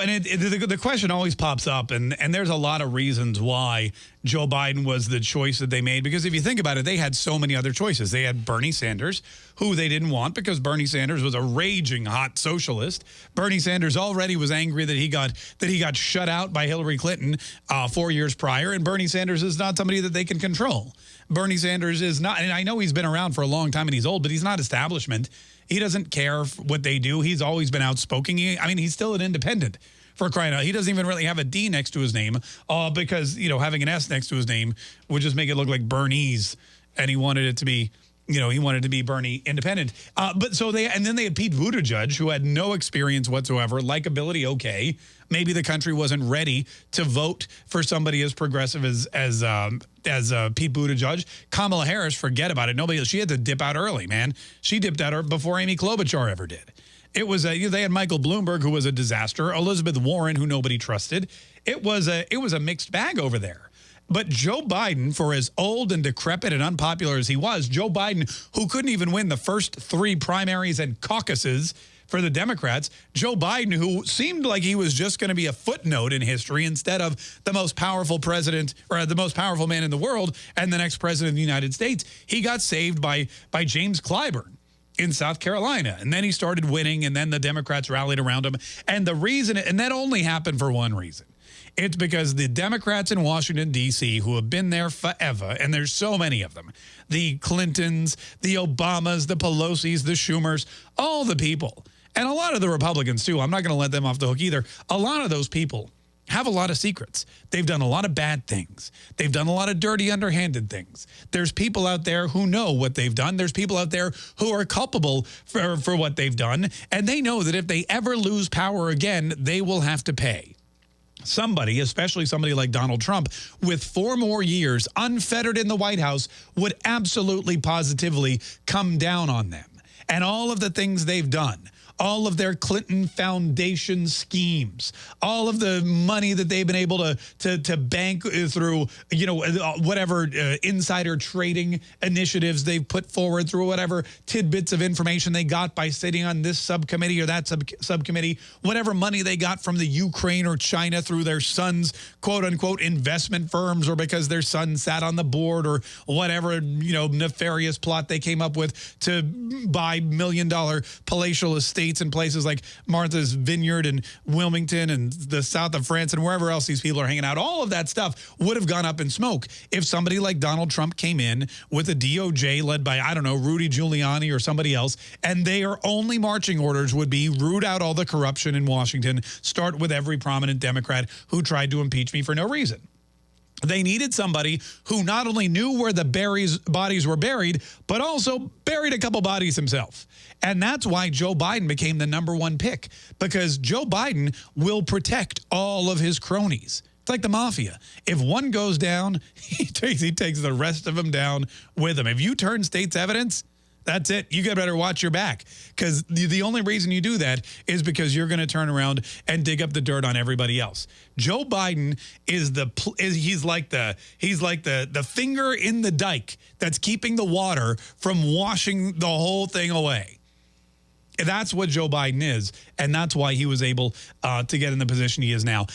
And it, it, the, the, question always pops up, and, and there's a lot of reasons why Joe Biden was the choice that they made. Because if you think about it, they had so many other choices. They had Bernie Sanders, who they didn't want because Bernie Sanders was a raging hot socialist. Bernie Sanders already was angry that he got that he got shut out by Hillary Clinton uh, four years prior, and Bernie Sanders is not somebody that they can control. Bernie Sanders is not, and I know he's been around for a long time and he's old, but he's not establishment. He doesn't care what they do. He's always been outspoken. He, I mean, he's still an independent for crying out. He doesn't even really have a D next to his name uh, because, you know, having an S next to his name would just make it look like Bernie's. And he wanted it to be you know, he wanted to be Bernie independent. Uh, but so they, and then they had Pete Buttigieg, who had no experience whatsoever, likability okay. Maybe the country wasn't ready to vote for somebody as progressive as as um, as uh, Pete Buttigieg. Kamala Harris, forget about it. Nobody, she had to dip out early, man. She dipped out before Amy Klobuchar ever did. It was a, they had Michael Bloomberg, who was a disaster. Elizabeth Warren, who nobody trusted. It was a, it was a mixed bag over there. But Joe Biden, for as old and decrepit and unpopular as he was, Joe Biden, who couldn't even win the first three primaries and caucuses for the Democrats, Joe Biden, who seemed like he was just going to be a footnote in history instead of the most powerful president or the most powerful man in the world and the next president of the United States, he got saved by, by James Clyburn in South Carolina. And then he started winning, and then the Democrats rallied around him. And the reason, and that only happened for one reason. It's because the Democrats in Washington, D.C., who have been there forever, and there's so many of them, the Clintons, the Obamas, the Pelosi's, the Schumers, all the people, and a lot of the Republicans too, I'm not going to let them off the hook either, a lot of those people have a lot of secrets. They've done a lot of bad things. They've done a lot of dirty, underhanded things. There's people out there who know what they've done. There's people out there who are culpable for, for what they've done. And they know that if they ever lose power again, they will have to pay somebody, especially somebody like Donald Trump, with four more years unfettered in the White House would absolutely positively come down on them. And all of the things they've done all of their Clinton Foundation schemes, all of the money that they've been able to to, to bank through, you know, uh, whatever uh, insider trading initiatives they've put forward through whatever tidbits of information they got by sitting on this subcommittee or that sub subcommittee, whatever money they got from the Ukraine or China through their son's quote unquote investment firms or because their son sat on the board or whatever, you know, nefarious plot they came up with to buy million dollar palatial estates states and places like Martha's Vineyard and Wilmington and the south of France and wherever else these people are hanging out, all of that stuff would have gone up in smoke if somebody like Donald Trump came in with a DOJ led by, I don't know, Rudy Giuliani or somebody else, and their only marching orders would be root out all the corruption in Washington, start with every prominent Democrat who tried to impeach me for no reason. They needed somebody who not only knew where the berries, bodies were buried, but also buried a couple bodies himself. And that's why Joe Biden became the number one pick, because Joe Biden will protect all of his cronies. It's like the mafia. If one goes down, he takes, he takes the rest of them down with him. If you turn state's evidence, that's it. You got better watch your back because the, the only reason you do that is because you're going to turn around and dig up the dirt on everybody else. Joe Biden is the is, he's like the he's like the the finger in the dike that's keeping the water from washing the whole thing away. That's what Joe Biden is, and that's why he was able uh, to get in the position he is now.